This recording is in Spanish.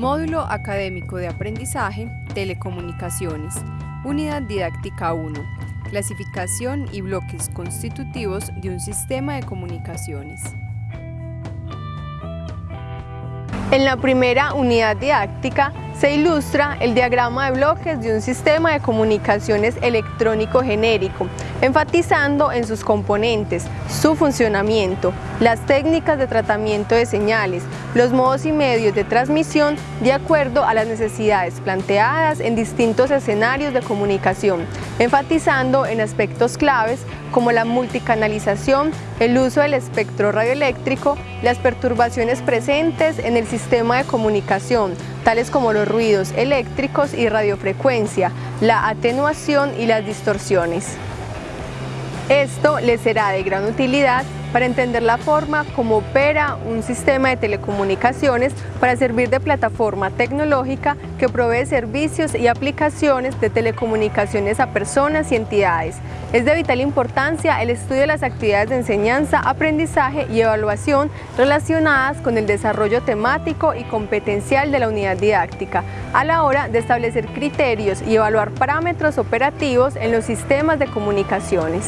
Centro Académico de Aprendizaje, Telecomunicaciones, Unidad Didáctica 1, Clasificación y bloques constitutivos de un sistema de comunicaciones. En la primera unidad didáctica se ilustra el diagrama de bloques de un sistema de comunicaciones electrónico genérico, enfatizando en sus componentes, su funcionamiento, las técnicas de tratamiento de señales, los modos y medios de transmisión de acuerdo a las necesidades planteadas en distintos escenarios de comunicación, enfatizando en aspectos claves como la multicanalización, el uso del espectro radioeléctrico, las perturbaciones presentes en el sistema de comunicación, tales como los ruidos eléctricos y radiofrecuencia, la atenuación y las distorsiones. Esto les será de gran utilidad para entender la forma como opera un sistema de telecomunicaciones para servir de plataforma tecnológica que provee servicios y aplicaciones de telecomunicaciones a personas y entidades. Es de vital importancia el estudio de las actividades de enseñanza, aprendizaje y evaluación relacionadas con el desarrollo temático y competencial de la unidad didáctica, a la hora de establecer criterios y evaluar parámetros operativos en los sistemas de comunicaciones.